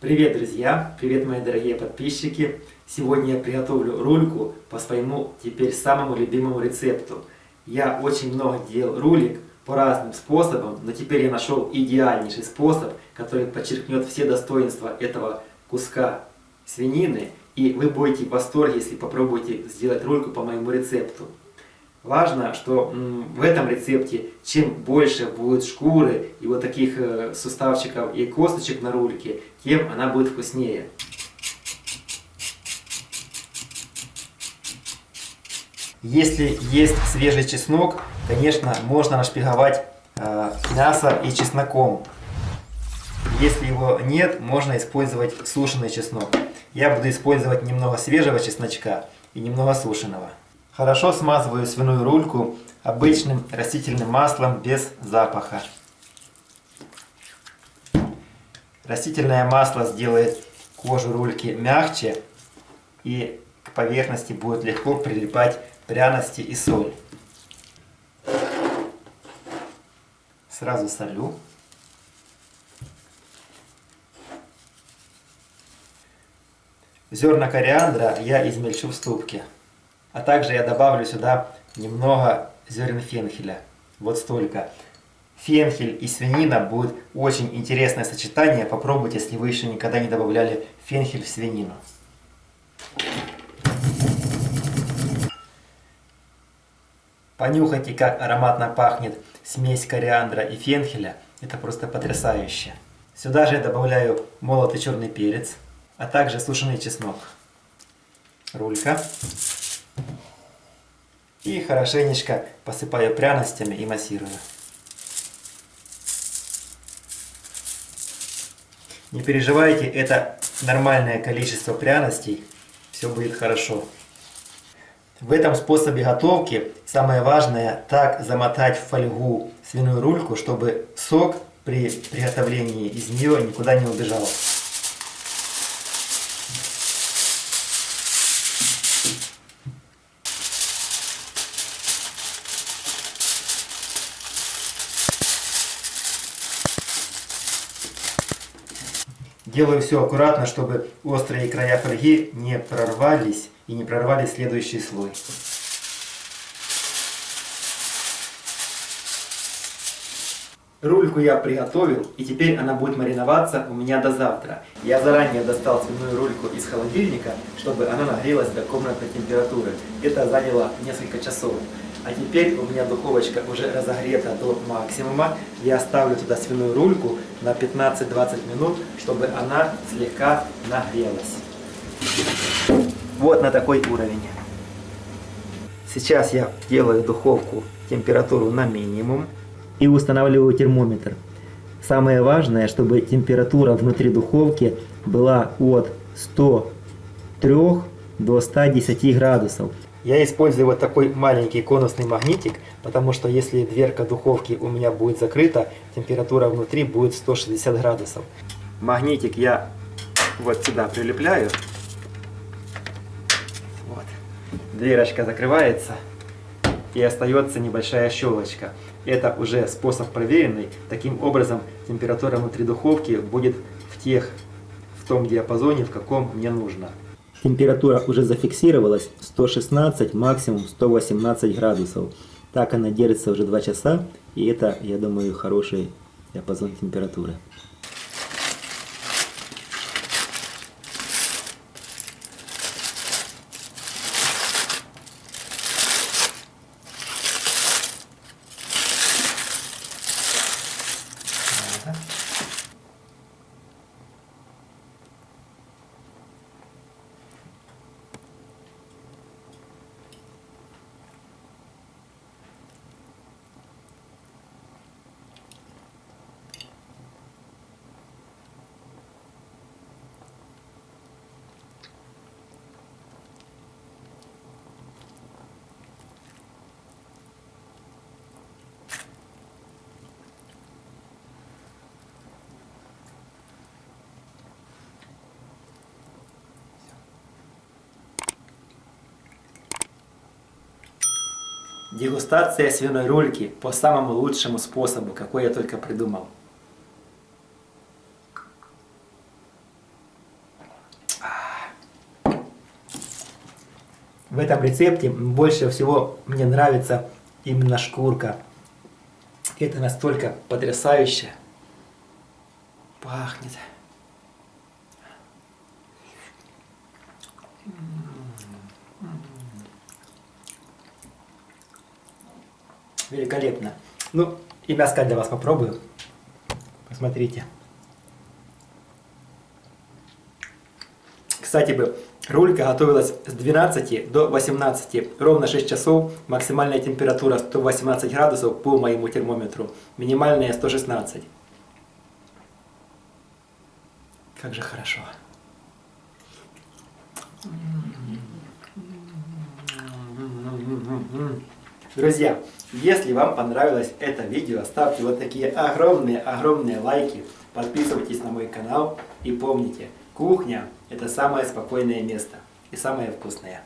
Привет, друзья! Привет, мои дорогие подписчики! Сегодня я приготовлю рульку по своему теперь самому любимому рецепту. Я очень много делал рулик по разным способам, но теперь я нашел идеальнейший способ, который подчеркнет все достоинства этого куска свинины. И вы будете в восторге, если попробуете сделать рульку по моему рецепту. Важно, что в этом рецепте чем больше будет шкуры и вот таких э, суставчиков и косточек на рульке, тем она будет вкуснее. Если есть свежий чеснок, конечно, можно нашпиговать э, мясо и чесноком. Если его нет, можно использовать сушеный чеснок. Я буду использовать немного свежего чесночка и немного сушеного. Хорошо смазываю свиную рульку обычным растительным маслом без запаха. Растительное масло сделает кожу рульки мягче и к поверхности будет легко прилипать пряности и соль. Сразу солю. Зерна кориандра я измельчу в ступке. А также я добавлю сюда немного зерен фенхеля. Вот столько. Фенхель и свинина будет очень интересное сочетание. Попробуйте, если вы еще никогда не добавляли фенхель в свинину. Понюхайте, как ароматно пахнет смесь кориандра и фенхеля. Это просто потрясающе. Сюда же я добавляю молотый черный перец, а также сушеный чеснок. Рулька. И хорошенечко посыпаю пряностями и массирую. Не переживайте, это нормальное количество пряностей. Все будет хорошо. В этом способе готовки самое важное так замотать в фольгу свиную рульку, чтобы сок при приготовлении из нее никуда не убежал. Делаю все аккуратно, чтобы острые края фольги не прорвались и не прорвали следующий слой. Рульку я приготовил, и теперь она будет мариноваться у меня до завтра. Я заранее достал свиную рульку из холодильника, чтобы она нагрелась до комнатной температуры. Это заняло несколько часов. А теперь у меня духовочка уже разогрета до максимума. Я ставлю туда свиную рульку на 15-20 минут, чтобы она слегка нагрелась. Вот на такой уровень. Сейчас я делаю духовку температуру на минимум и устанавливаю термометр. Самое важное, чтобы температура внутри духовки была от 103 до 110 градусов. Я использую вот такой маленький конусный магнитик, потому что если дверка духовки у меня будет закрыта, температура внутри будет 160 градусов. Магнитик я вот сюда прилепляю. Вот. Дверочка закрывается и остается небольшая щелочка. Это уже способ проверенный. Таким образом температура внутри духовки будет в, тех, в том диапазоне, в каком мне нужно. Температура уже зафиксировалась 116, максимум 118 градусов. Так она держится уже 2 часа, и это, я думаю, хороший диапазон температуры. Дегустация свиной рульки по самому лучшему способу, какой я только придумал. В этом рецепте больше всего мне нравится именно шкурка. Это настолько потрясающе пахнет. Mm-hmm. Великолепно. Ну, и мяско для вас попробую. Посмотрите. Кстати бы, рулька готовилась с 12 до 18, ровно 6 часов, максимальная температура 118 градусов по моему термометру, минимальная 116. Как же хорошо. Друзья, если вам понравилось это видео, ставьте вот такие огромные-огромные лайки, подписывайтесь на мой канал и помните, кухня это самое спокойное место и самое вкусное.